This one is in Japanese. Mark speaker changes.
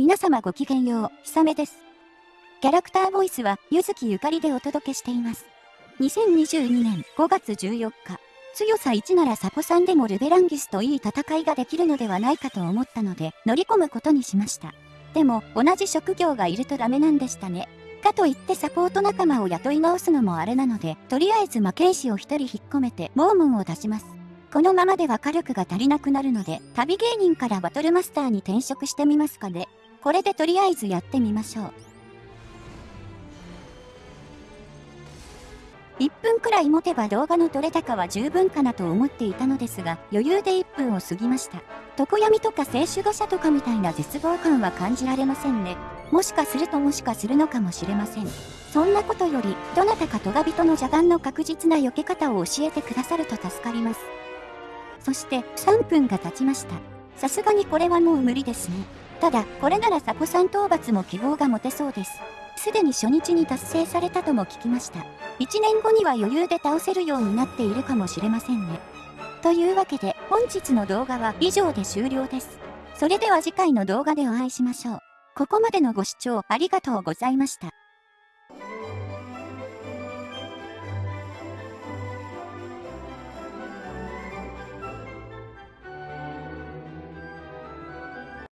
Speaker 1: 皆様ごきげんよう、ひさめです。キャラクターボイスは、ゆずきゆかりでお届けしています。2022年5月14日、強さ1ならサポさんでもルベランギスといい戦いができるのではないかと思ったので、乗り込むことにしました。でも、同じ職業がいるとダメなんでしたね。かといってサポート仲間を雇い直すのもあれなので、とりあえず魔剣士を一人引っ込めて、モームンを出します。このままでは火力が足りなくなるので、旅芸人からバトルマスターに転職してみますかね。これでとりあえずやってみましょう。1分くらい持てば動画の撮れ高は十分かなと思っていたのですが、余裕で1分を過ぎました。常闇とか聖守護者とかみたいな絶望感は感じられませんね。もしかするともしかするのかもしれません。そんなことより、どなたかトガ人の邪眼の確実な避け方を教えてくださると助かります。そして、3分が経ちました。さすがにこれはもう無理ですね。ただ、これならサポさん討伐も希望が持てそうです。すでに初日に達成されたとも聞きました。1年後には余裕で倒せるようになっているかもしれませんね。というわけで、本日の動画は以上で終了です。それでは次回の動画でお会いしましょう。ここまでのご視聴ありがとうございました。